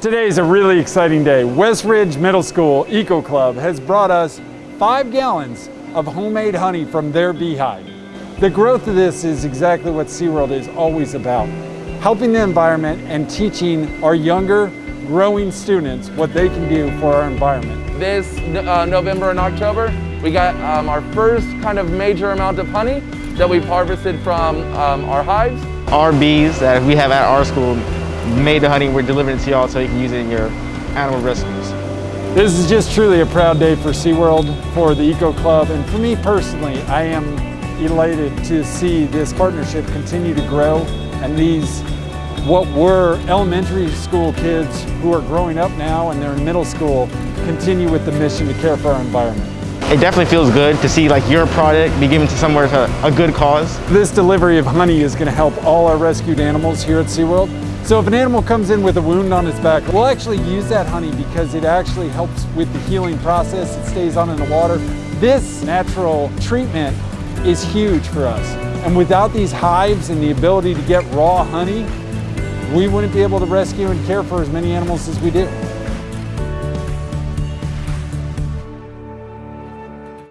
Today is a really exciting day. West Ridge Middle School Eco Club has brought us five gallons of homemade honey from their beehive. The growth of this is exactly what SeaWorld is always about, helping the environment and teaching our younger, growing students what they can do for our environment. This uh, November and October, we got um, our first kind of major amount of honey that we've harvested from um, our hives. Our bees that we have at our school made the honey, we're delivering it to y'all so you can use it in your animal rescues. This is just truly a proud day for SeaWorld, for the Eco Club, and for me personally, I am elated to see this partnership continue to grow and these what were elementary school kids who are growing up now and they're in middle school continue with the mission to care for our environment. It definitely feels good to see like your product be given to somewhere to a good cause. This delivery of honey is going to help all our rescued animals here at SeaWorld so if an animal comes in with a wound on its back, we'll actually use that honey because it actually helps with the healing process. It stays on in the water. This natural treatment is huge for us. And without these hives and the ability to get raw honey, we wouldn't be able to rescue and care for as many animals as we do.